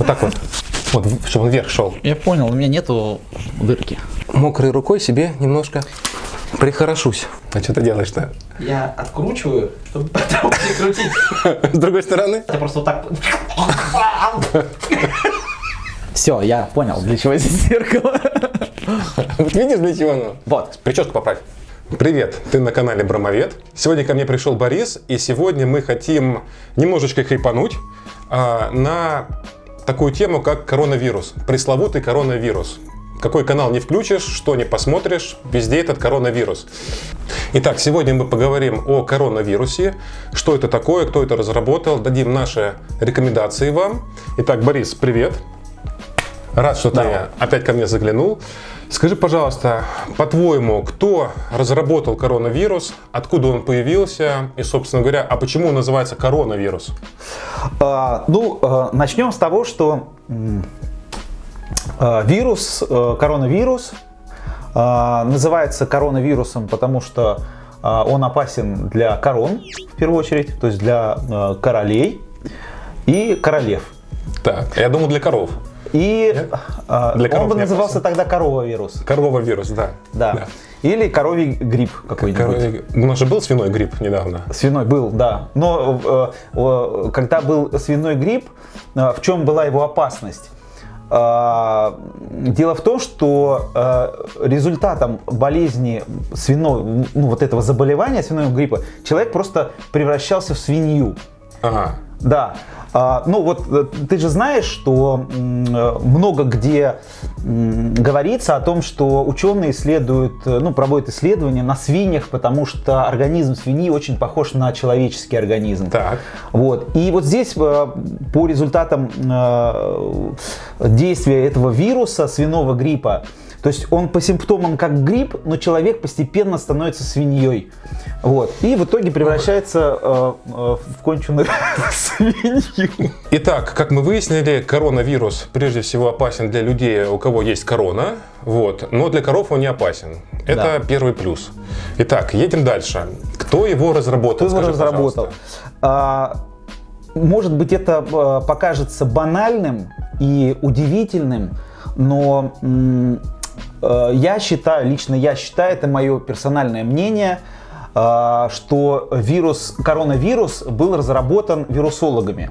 Вот так вот. Вот, чтобы он вверх шел. Я понял, у меня нету дырки. Мокрой рукой себе немножко прихорошусь. А что ты делаешь-то? Я откручиваю, чтобы потом прикрутить. С другой стороны? Я просто вот так... Все, я понял, для чего здесь зеркало. Вот видишь, для чего оно? Вот. Прическу поправь. Привет, ты на канале Бромовед. Сегодня ко мне пришел Борис, и сегодня мы хотим немножечко хайпануть а, на такую тему, как коронавирус. Пресловутый коронавирус. Какой канал не включишь, что не посмотришь, везде этот коронавирус. Итак, сегодня мы поговорим о коронавирусе, что это такое, кто это разработал, дадим наши рекомендации вам. Итак, Борис, привет. Рад, что Да. ты опять ко мне заглянул. Скажи, пожалуйста, по-твоему, кто разработал коронавирус, откуда он появился и, собственно говоря, а почему он называется коронавирус? А, Ну, э, начнем с того, что э, вирус, э, коронавирус, э, называется коронавирусом, потому что он опасен для корон, в первую очередь, то есть для э, королей и королев. Так, я думал для коров. И Нет? э, Для коров он бы назывался опасен. тогда коровавирус. Коровый вирус, да. Да. Или коровий грипп какой-нибудь. Коровий- У нас же был свиной грипп недавно. Свиной был, да. Но э, э, когда был свиной грипп, э, в чем была его опасность? А, Дело в том, что э, результатом болезни свиной, ну, вот этого заболевания свиного гриппа, человек просто превращался в свинью. Ага. Да. А, ну вот э, ты же знаешь, что э, много где говорится о том, что ученые исследуют, э, ну, проводят исследования на свиньях, потому что организм свиньи очень похож на человеческий организм. Так. Вот. И вот здесь по результатам действия этого вируса свиного гриппа, то есть он по симптомам как грипп, но человек постепенно становится свиньей. Вот. И в итоге превращается э, э, в конченую свинью. Итак, как мы выяснили, коронавирус прежде всего опасен для людей, у кого есть корона, вот, но для коров он не опасен. Это Да. первый плюс. Итак, едем дальше. Кто его разработал? Кто его Скажи, разработал? пожалуйста. А, может быть, это э, покажется банальным и удивительным, но я считаю, лично я считаю, это мое персональное мнение, э, что вирус, коронавирус был разработан вирусологами.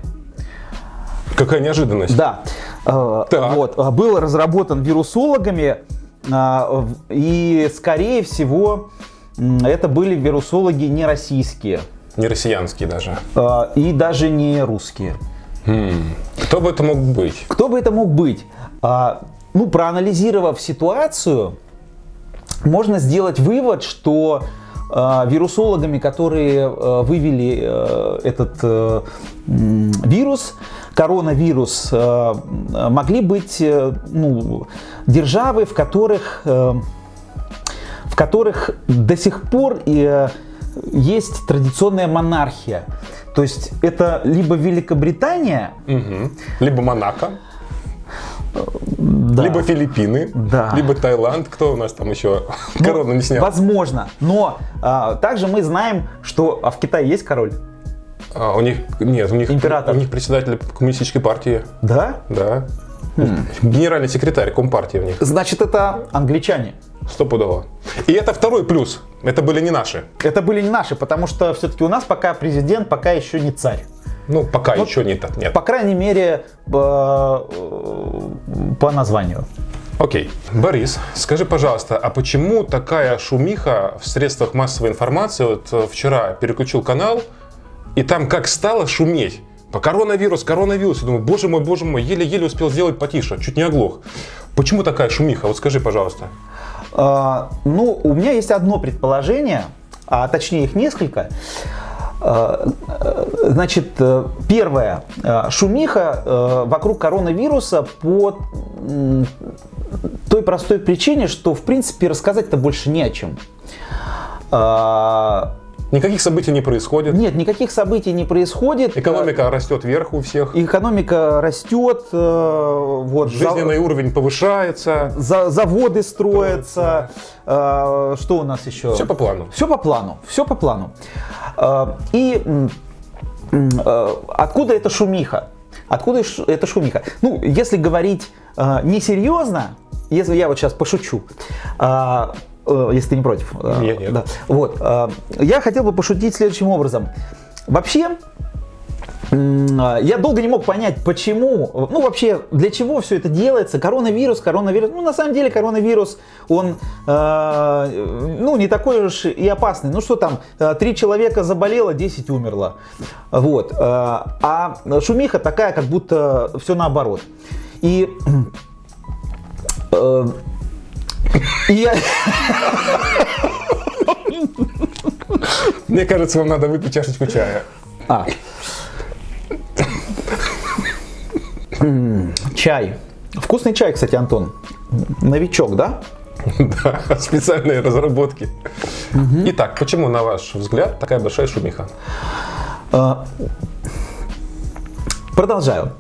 Какая неожиданность. Да. Э, Так. Вот, э, был разработан вирусологами, э, и, скорее всего, это были вирусологи не российские. Не россиянский даже. Э, и даже не русские. Хм. Кто бы это мог быть? Кто бы это мог быть? Ну, проанализировав ситуацию, можно сделать вывод, что э, вирусологами, которые э, вывели э, этот э, вирус, коронавирус, э, могли быть э, ну, державы, в которых, э, в которых до сих пор э, есть традиционная монархия. То есть это либо Великобритания, Мгм. Либо Монако, да, либо Филиппины, Да. либо Таиланд. Кто у нас там еще Ну, корону не снял? Возможно. Но а, также мы знаем, что а в Китае есть король. А, у них нет, у них Император. у них председатель коммунистической партии, Да? да. Хм. Генеральный секретарь компартии у них. Значит, это англичане. Стопудово. И это второй плюс. Это были не наши. Это были не наши, потому что все-таки у нас пока президент, пока еще не царь. Ну, пока Ну, еще не так. Нет. По крайней мере, по, э, по названию. Окей. Борис, скажи, пожалуйста, а почему такая шумиха в средствах массовой информации? Вот э, вчера переключил канал, и там как стало шуметь. По коронавирус, коронавирус. Я думаю, боже мой, боже мой, еле-еле успел сделать потише, чуть не оглох. Почему такая шумиха? Вот скажи, пожалуйста. А, Ну, у меня есть одно предположение, а точнее их несколько. А, э, Значит, э, первое. э, Шумиха э, вокруг коронавируса по той простой причине, что, в принципе, рассказать-то больше не о чем. Никаких событий не происходит. Нет, никаких событий не происходит. Экономика растет вверх у всех. Экономика растет, э, вот, Жизненный уровень повышается. за- заводы строятся. э, Что у нас еще? Все по плану. Все по плану, все по плану. Э, И откуда эта шумиха? Откуда эта шумиха? Ну, если говорить несерьезно, если я вот сейчас пошучу, если ты не против. э, Нет, нет. да. Вот, э, я хотел бы пошутить следующим образом. Вообще, а, я долго не мог понять, почему, ну вообще, для чего все это делается. Коронавирус, коронавирус. Ну, на самом деле, коронавирус, он, э, ну, не такой уж и опасный. Ну, что там, э, три человека заболело, 10 умерло. Вот. э, А шумиха такая, как будто все наоборот. Э, и я, Мне кажется, вам надо выпить чашечку чая. А. Чай. Вкусный чай, кстати, Антон. Новичок, да? Да, специальные разработки. Итак, почему, на ваш взгляд, такая большая шумиха? А, Продолжаю.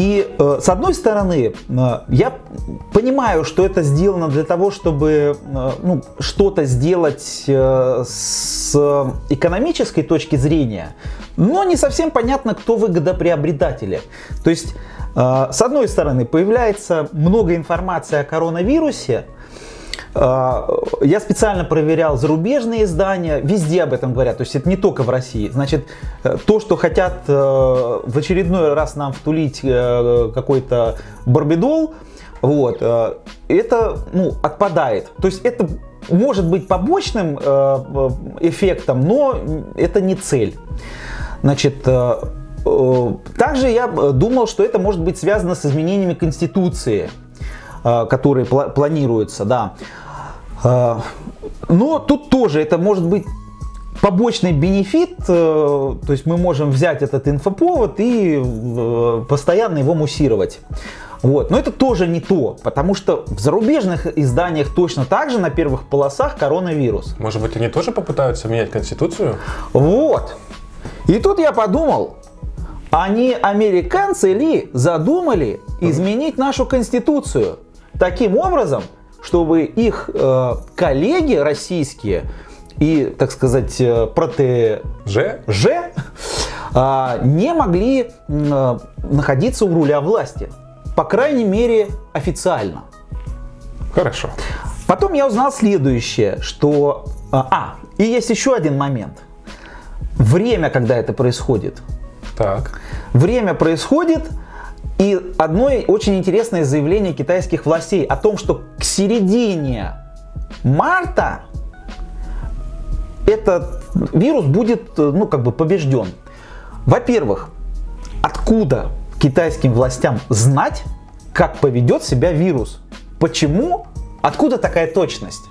И э, с одной стороны, э, я понимаю, что это сделано для того, чтобы э, ну, что-то сделать с экономической точки зрения, но не совсем понятно, кто выгодоприобретатели. То есть, с одной стороны, появляется много информации о коронавирусе, Я специально проверял зарубежные издания, везде об этом говорят, то есть это не только в России. Значит, э, то, что хотят э, в очередной раз нам втулить э, какой-то барбидол, вот, это ну, отпадает. То есть это может быть побочным эффектом, но это не цель. Значит, также я думал, что это может быть связано с изменениями Конституции которые пла- планируются, да. Э, Но тут тоже это может быть побочный бенефит, э, то есть мы можем взять этот инфоповод и э, постоянно его муссировать. Вот. Но это тоже не то, потому что в зарубежных изданиях точно так же на первых полосах коронавирус. Может быть, они тоже попытаются менять Конституцию? Вот. И тут я подумал, а не американцы ли задумали изменить нашу конституцию таким образом, чтобы их э, коллеги российские и, так сказать, э, протеже Ж? а, не могли э, находиться у руля власти. По крайней мере, официально. Хорошо. Потом я узнал следующее, что... А, а, и есть еще один момент. Время, когда это происходит. Так. Время происходит, и одно очень интересное заявление китайских властей о том, что к середине марта этот вирус будет, ну, как бы побежден. Во-первых, откуда китайским властям знать, как поведет себя вирус? Почему? Откуда такая точность?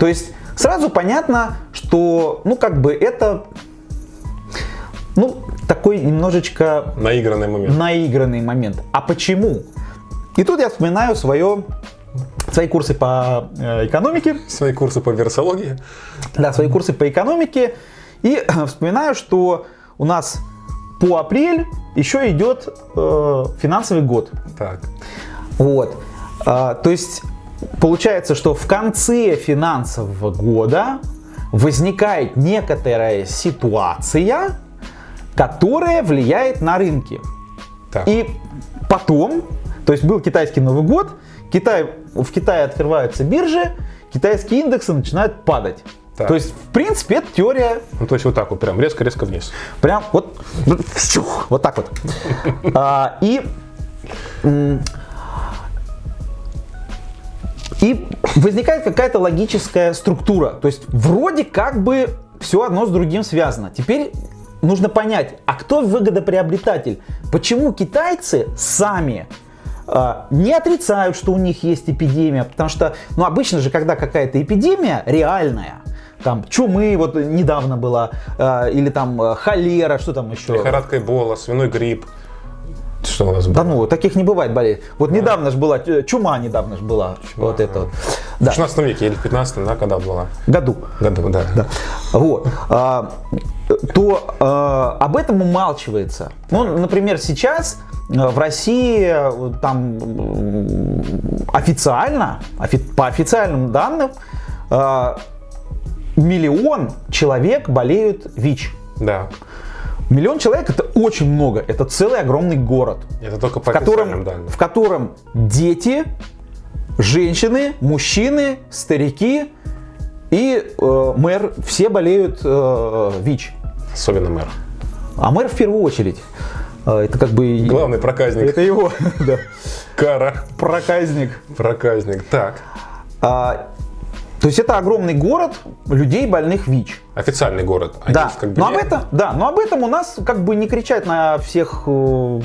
То есть сразу понятно, что, ну, как бы это, ну, такой немножечко Наигранный момент. наигранный момент. А почему? И тут я вспоминаю свое, свои курсы по э, экономике, Свои курсы по вирусологии. да, свои курсы по экономике, и вспоминаю, что у нас по апрель еще идет э, финансовый год. Так. Вот. А, то есть получается, что в конце финансового года возникает некоторая ситуация, которая влияет на рынки. Так. И потом, то есть был китайский Новый год, Китай, в Китае открываются биржи, китайские индексы начинают падать. Так. То есть, в принципе, это теория Ну, то есть вот так вот, прям резко-резко вниз. Прям вот, вщух, вот так вот. А, и, и возникает какая-то логическая структура. То есть вроде как бы все одно с другим связано. Теперь нужно понять, а кто выгодоприобретатель? Почему китайцы сами а, не отрицают, что у них есть эпидемия, потому что, ну, обычно же, когда какая-то эпидемия реальная, там чумы вот недавно была, а, или там а, холера, что там еще? Лихорадка Эбола, свиной грипп. Что у нас было? Да ну, таких не бывает болезней. Вот недавно же была, э, чума недавно же была, вот это вот. В Да, 16 веке или в 15 да, когда была? году. Году, да. Да. Вот. То а, об этом умалчивается. Ну, например, сейчас э, в России э, там м, официально, офи- по официальным данным, а, миллион человек болеют ВИЧ. Да. Миллион человек это очень много, это целый огромный город, Это только по в котором, данным. в котором дети, женщины, мужчины, старики и э, мэр все болеют э, ВИЧ. Особенно мэр. А мэр в первую очередь. Э, Это как бы... Главный проказник. Это его, да, Кара. проказник. Проказник. Так. А, то есть это огромный город людей больных ВИЧ. Официальный город. Они Да, как бы но об этом, да, но об этом у нас как бы не кричать на всех э,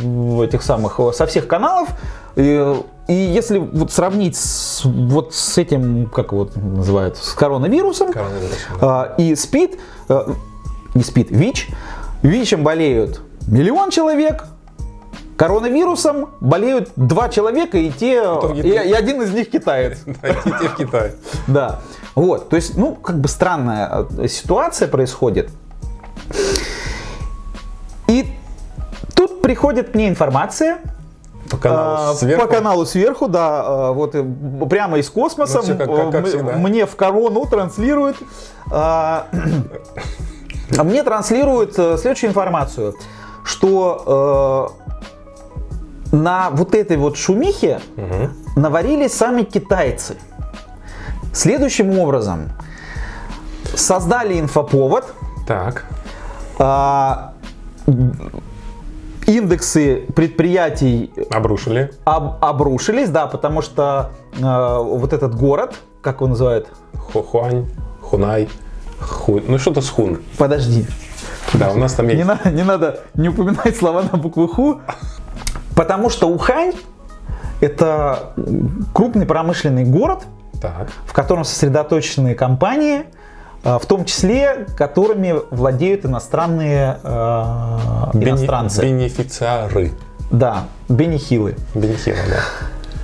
этих самых, э, со всех каналов. И, и если вот сравнить с, вот с этим, как вот называют, с коронавирусом, Коронавирусом, да. а, и СПИД, э, не СПИД, ВИЧ, ВИЧем болеют миллион человек, коронавирусом болеют два человека, и те, и, и один из них китаец. Да, идите в Китай. Да, вот, то есть, ну, как бы странная э, ситуация происходит. И тут приходит мне информация По каналу а, сверху. по каналу сверху, да, а, вот э, прямо из космоса Ну, как- как- как мне в корону транслируют. а, а мне транслируют э, следующую информацию, что э, на вот этой вот шумихе Мгм. наварились сами китайцы. Следующим образом создали инфоповод, Так. а, индексы предприятий Обрушили. об- обрушились, да, потому что э, вот этот город, как его называют? Хохуань, Хунай, Ху... Ну что-то с Хун. Подожди, Да, у нас там не, есть. на- не надо не упоминать слова на букву Ху, потому что Ухань это крупный промышленный город, Так. в котором сосредоточены компании, э, в том числе которыми владеют иностранные э, Бени- иностранцы. Бенефициары. Да, бенехилы. Бенефила,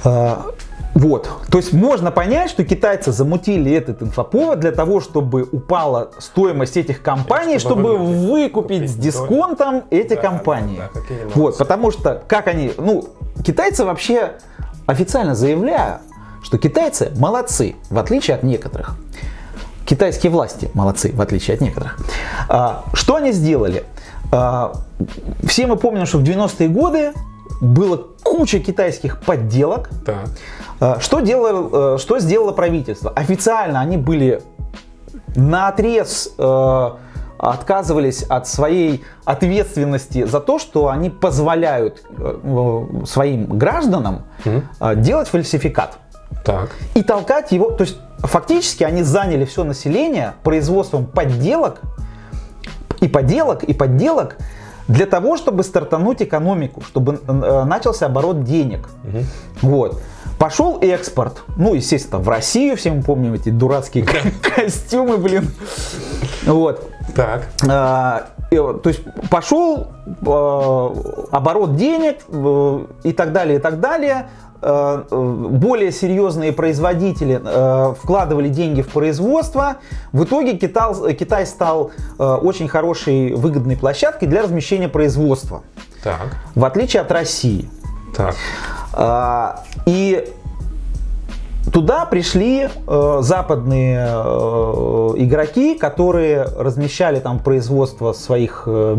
да. Вот, то есть можно понять, что китайцы замутили этот инфоповод для того, чтобы упала стоимость этих компаний, чтобы чтобы выкупить купить с дисконтом эти Да, компании. да, да, вот, потому что как они, ну, китайцы вообще официально заявляют, что китайцы молодцы, в отличие от некоторых. Китайские власти молодцы, в отличие от некоторых. А, Что они сделали? А, Все мы помним, что в 90-е годы было куча китайских подделок. Так. А, Что, делало, э, что сделало правительство? Официально они были на отрез отказывались от своей ответственности за то, что они позволяют э, э, своим гражданам э, делать фальсификат Так. и толкать его. То есть фактически они заняли все население производством подделок и подделок и подделок для того, чтобы стартануть экономику, чтобы э, начался оборот денег. Мгм. Вот. Пошел экспорт. Ну, естественно, в Россию, все мы помним эти дурацкие костюмы, блин. Вот. Так. А, То есть пошел э, оборот денег э, и так далее, и так далее. Э, э, Более серьезные производители э, вкладывали деньги в производство. В итоге Китай, стал очень хорошей выгодной площадкой для размещения производства, Так. в отличие от России. Так. И туда пришли э, западные э, игроки, которые размещали там производство своих э,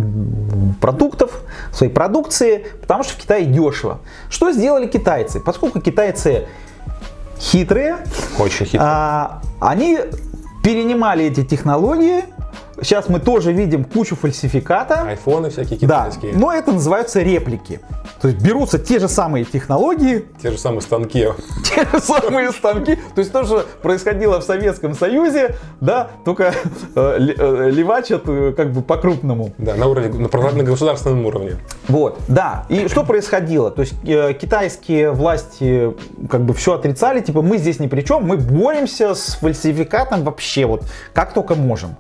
продуктов, своей продукции, потому что в Китае дешево. Что сделали китайцы? Поскольку китайцы хитрые, Очень хитро. а, они перенимали эти технологии. Сейчас мы тоже видим кучу фальсификата. Айфоны всякие Да, китайские. но это называются реплики. То есть берутся те же самые технологии, Те же самые станки. те же самые станки. То есть то, что происходило в Советском Союзе, да, только э, э, левачат э, как бы по-крупному. Да, на уровне, на, государственном уровне. Вот, да. И что происходило? То есть китайские власти как бы все отрицали, типа мы здесь ни при чем, мы боремся с фальсификатом вообще вот как только можем.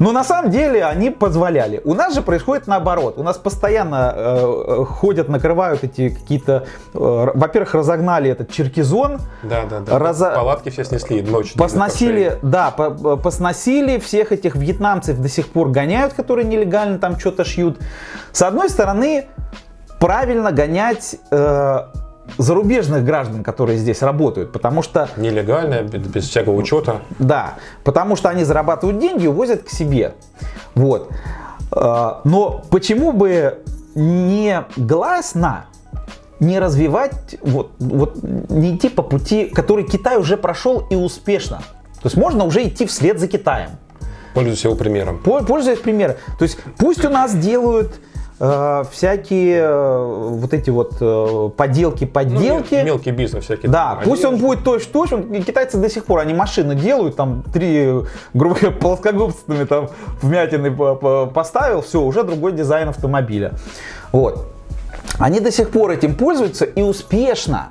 Но на самом деле они позволяли. У нас же происходит наоборот. У нас постоянно э, э, ходят, накрывают эти какие-то... э, во-первых, разогнали этот черкизон, Да, да, да. Раза- Палатки все снесли ночью. Посносили, да, по- по- посносили всех этих вьетнамцев до сих пор гоняют, которые нелегально там что-то шьют. С одной стороны, правильно гонять э, зарубежных граждан, которые здесь работают, потому что, Нелегально, без, всякого учета. да, потому что они зарабатывают деньги и увозят к себе. Вот. А, Но почему бы не гласно не развивать, вот, вот не идти по пути, который Китай уже прошел и успешно. То есть можно уже идти вслед за Китаем. Пользуйся его примером. По- Пользуясь примером. То есть пусть у нас делают э, всякие э, вот эти вот э, поделки, Ну, подделки. мел- мелкий бизнес всякий. Да, там, пусть он одежда. будет точь-в-точь, он- и китайцы до сих пор, они машины делают, там три, грубо говоря, плоскогубцами там вмятины по- по- поставил, все, уже другой дизайн автомобиля. Вот. Они до сих пор этим пользуются и успешно.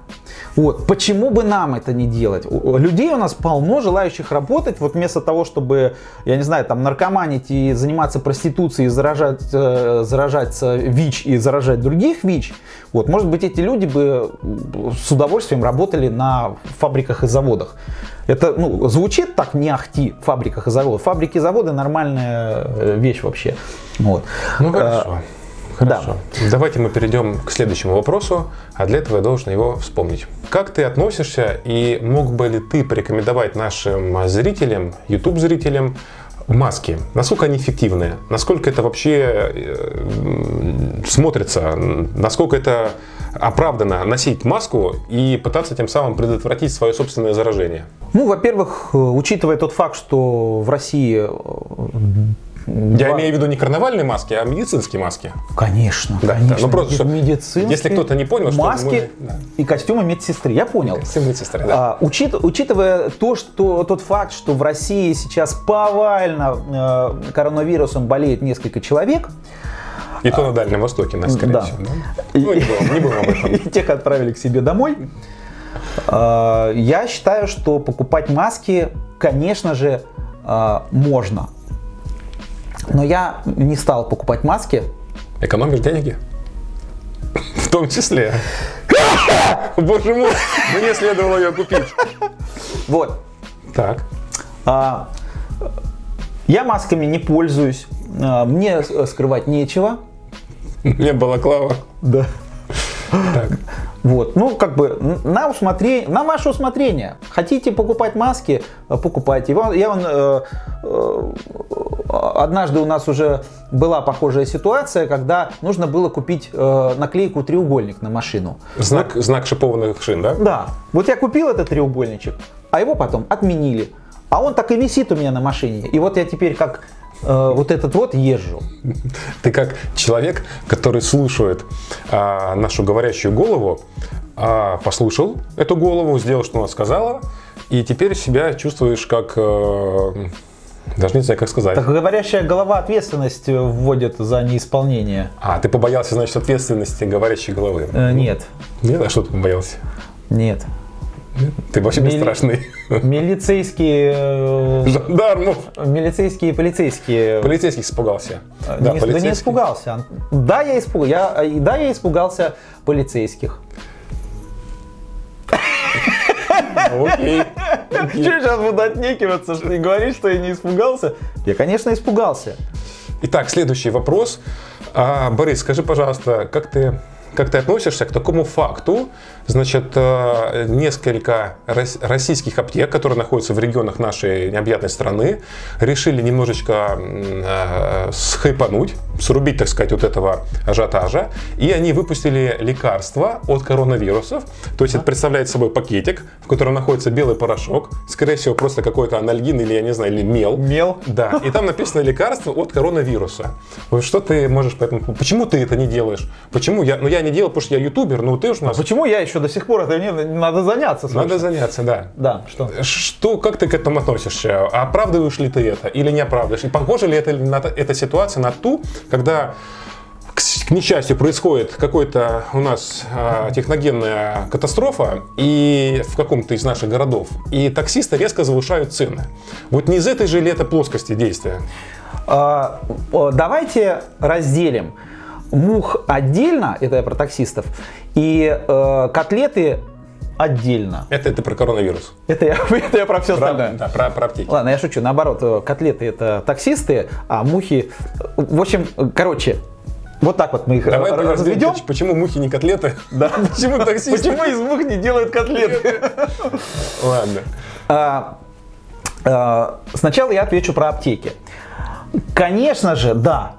Вот. Почему бы нам это не делать? Людей у нас полно, желающих работать. Вот вместо того, чтобы, я не знаю, там наркоманить и заниматься проституцией, и заражать, э, заражаться ВИЧ и заражать других ВИЧ, вот, может быть, эти люди бы с удовольствием работали на фабриках и заводах. Это ну, звучит так не ахти фабриках и заводах. Фабрики и заводы нормальная э, вещь вообще. Вот. Ну Э, хорошо. Хорошо. Давайте мы перейдем к следующему вопросу, а для этого я должен его вспомнить. Как ты относишься и мог бы ли ты порекомендовать нашим зрителям, YouTube-зрителям, маски? Насколько они эффективны? Насколько это вообще э, смотрится? Насколько это оправданно носить маску и пытаться тем самым предотвратить свое собственное заражение? Ну, во-первых, э, учитывая тот факт, что в России... Я два- имею в виду не карнавальные маски, а медицинские маски. Конечно, Да, конечно. да, ну просто, чтобы- медицинские если кто-то не понял, что маски мы- да. и костюмы медсестры. Я понял. Костюм медсестры, да. А, учит- учитывая то, что тот факт, что в России сейчас повально э, коронавирусом болеет несколько человек, И то на Дальнем Востоке, нас, скорее да. всего. да? Ну, не будем, не будем об этом. и тех отправили к себе домой, э, я считаю, что покупать маски, конечно же, э, можно. Но я не стал покупать маски, Экономишь деньги? В том числе. Боже мой, мне следовало ее купить. Вот. Так. А, я масками не пользуюсь. А, Мне скрывать нечего. Мне балаклава. Да. Так. Вот, ну, как бы на усмотрение, на ваше усмотрение. Хотите покупать маски, э, покупайте. Я вон, э, э, однажды у нас уже была похожая ситуация, когда нужно было купить э, наклейку треугольник на машину. Знак, знак шипованных шин, да? Да, вот я купил этот треугольничек, а его потом отменили. А он так и висит у меня на машине. И вот я теперь как э, вот этот вот езжу. Ты как человек, который слушает а, нашу говорящую голову, а, послушал эту голову, сделал, что она сказала, и теперь себя чувствуешь как... э, даже не знаю, как сказать. Так говорящая голова ответственность э, вводит за неисполнение. А, ты побоялся, значит, ответственности говорящей головы. Э, нет, Нет, а что ты побоялся? нет. Ты вообще Мили- бесстрашный. Милицейские, э, Жандармов. милицейские и полицейские. Полицейских испугал,ся Э, не- да не испугался. Да, я испугался. Я, э, да, я испугался полицейских. Окей. Что сейчас буду отнекиваться, что и говорить, что я не испугался? Я, конечно, испугался. Итак, следующий вопрос. А, Борис, скажи, пожалуйста, как ты, как ты относишься к такому факту? Значит, э, несколько рос- российских аптек, которые находятся в регионах нашей необъятной страны, решили немножечко э, схайпануть, срубить, так сказать, вот этого ажиотажа, и они выпустили лекарства от коронавирусов. То есть это представляет собой пакетик, в котором находится белый порошок, скорее всего, просто какой-то анальгин или, я не знаю, или мел. Мел. Да, и там написано лекарство от коронавируса. Что ты можешь по этому... Почему ты это не делаешь? Почему я... Ну, я не делал, потому что я ютубер, но ты уж у нас... Почему я еще до сих пор это не надо заняться? срочно. Надо заняться, да. Да, что? Что, как ты к этому относишься? Оправдываешь ли ты это или не оправдываешь? И похожа ли это, эта ситуация на ту, когда к, несчастью происходит какой-то у нас а, техногенная катастрофа и в каком-то из наших городов, и таксисты резко завышают цены. Вот не из этой же ли это плоскости действия? А, Давайте разделим мух отдельно, это я про таксистов, и э, котлеты отдельно. Это ты про коронавирус. Это я, это я про все Про, остальное. да, про, про аптеки. Ладно, я шучу. Наоборот, э, котлеты это таксисты, а мухи... В общем, э, короче, вот так вот мы их Давай разведем. почему мухи не котлеты? Да. Почему таксисты? Почему из мух не делают котлеты? Ладно. А, а, Сначала я отвечу про аптеки. Конечно же, да,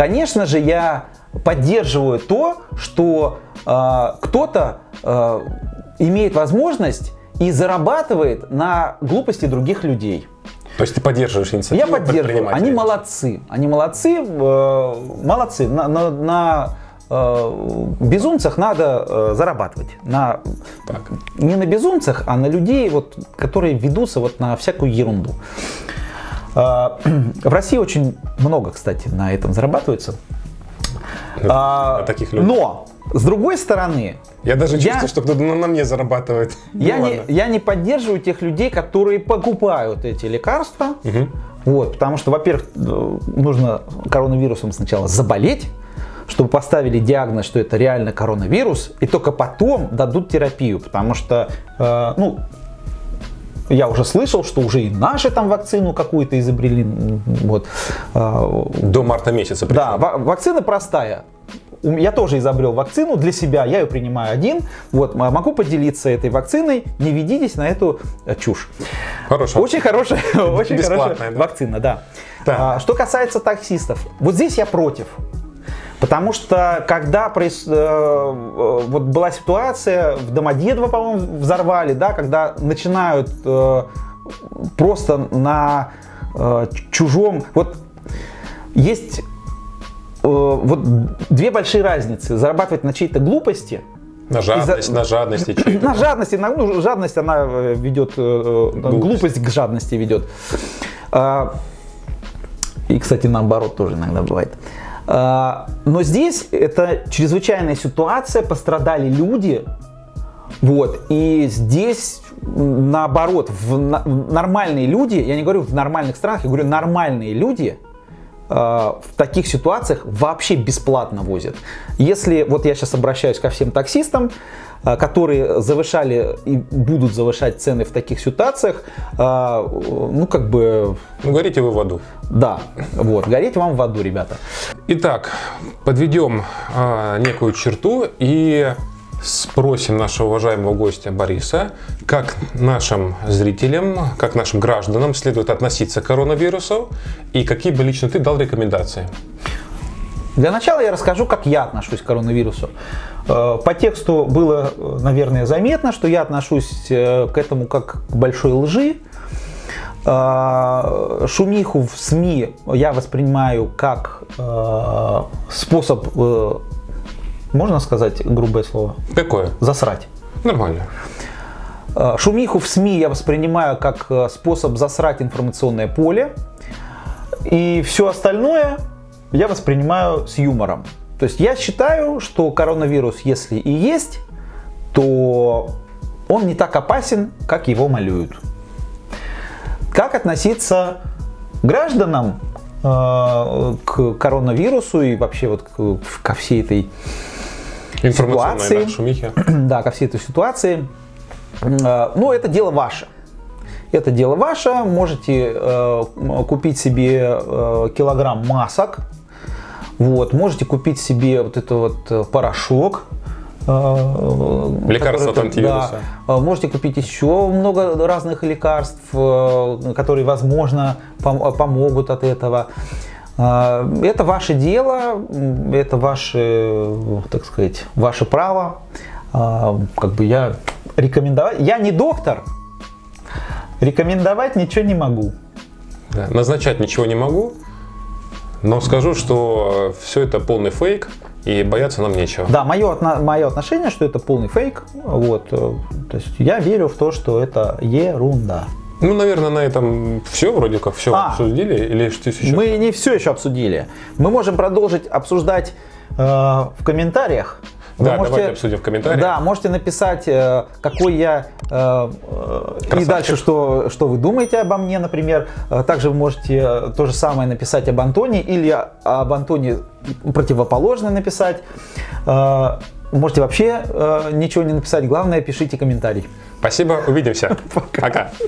Конечно же, я поддерживаю то, что э, кто-то э, имеет возможность и зарабатывает на глупости других людей. То есть ты поддерживаешь инициативу Я поддерживаю. Они молодцы. Они молодцы. э, молодцы. На, на- на, э, безумцах надо э, зарабатывать. На, Так. не на безумцах, а на людей, вот, которые ведутся вот на всякую ерунду. Э, В России очень много, кстати, на этом зарабатывается. А, на таких людях. Но, с другой стороны, Я даже Я- чувствую, что кто-то на, мне зарабатывает. я, Ну не, ладно. я не поддерживаю тех людей, которые покупают эти лекарства. Вот, потому что, во-первых, э, нужно коронавирусом сначала заболеть, чтобы поставили диагноз, что это реально коронавирус, и только потом дадут терапию, потому что, э, ну, я уже слышал, что уже и наши там вакцину какую-то изобрели, вот. А, До марта месяца. причем. да, ва- вакцина простая. Я тоже изобрел вакцину для себя, я ее принимаю один. Вот, могу поделиться этой вакциной, не ведитесь на эту э, чушь. Хорошо. Очень хорошая, очень хорошая да? вакцина, да. А, что касается таксистов, вот здесь я против. Потому что когда проис- э, э, вот была ситуация, в Домодедово, по-моему, взорвали, да, когда начинают э, просто на э, чужом... Вот есть вот две большие разницы. Зарабатывать на чьей-то глупости На жадность, на жадности. на жадности, на, ну, жадность она э, ведет, э, э, глупость к жадности ведет. А, И, кстати, наоборот тоже иногда бывает. А, Но здесь это чрезвычайная ситуация, пострадали люди, вот, и здесь наоборот, в нормальные люди, я не говорю в нормальных странах, я говорю нормальные люди, э, в таких ситуациях вообще бесплатно возят. Если, вот я сейчас обращаюсь ко всем таксистам, э, которые завышали и будут завышать цены в таких ситуациях, э, ну как бы, Ну, горите вы в аду. да, вот, гореть вам в аду, ребята. Итак, подведем некую черту и спросим нашего уважаемого гостя Бориса, как нашим зрителям, как нашим гражданам следует относиться к коронавирусу и какие бы лично ты дал рекомендации. Для начала я расскажу, как я отношусь к коронавирусу. Э, По тексту было, э, наверное, заметно, что я отношусь э, к этому как к большой лжи. Шумиху в СМИ я воспринимаю как способ, можно сказать грубое слово, Какое? засрать. Нормально. Э, Шумиху в СМИ я воспринимаю как э, способ засрать информационное поле. И все остальное я воспринимаю с юмором. То есть я считаю, что коронавирус, если и есть, то он не так опасен, как его малюют. Как относиться гражданам э, к коронавирусу и вообще вот ко всей этой Ситуации. да, да, ко всей этой ситуации. Э, Ну, это дело ваше. Это дело ваше. Можете э, купить себе э, килограмм масок. Вот, можете купить себе вот это вот э, порошок. э, Лекарство который- от антивируса. да. Э, Можете купить еще много разных лекарств, э, которые, возможно, пом- помогут от этого. Э, Это ваше дело, это ваше, так сказать, ваше право. А, Как бы я рекомендовать, я не доктор, рекомендовать ничего не могу. Да, Назначать ничего не могу, но скажу, что все это полный фейк и бояться нам нечего. Да, мое, мое отношение, что это полный фейк. Вот, э, то есть я верю в то, что это ерунда. Ну, наверное, на этом все, вроде как все А. обсудили, или что еще? Мы не все еще обсудили. Мы можем продолжить обсуждать э, в комментариях. Вы Да, давайте обсудим в комментариях. Да, можете написать, э, какой я э, э, и Красавчик. дальше, что, что вы думаете обо мне, например. Также вы можете то же самое написать об Антоне или об Антоне противоположное написать. Можете вообще ничего не написать. Главное, пишите комментарий. Спасибо, увидимся. Пока.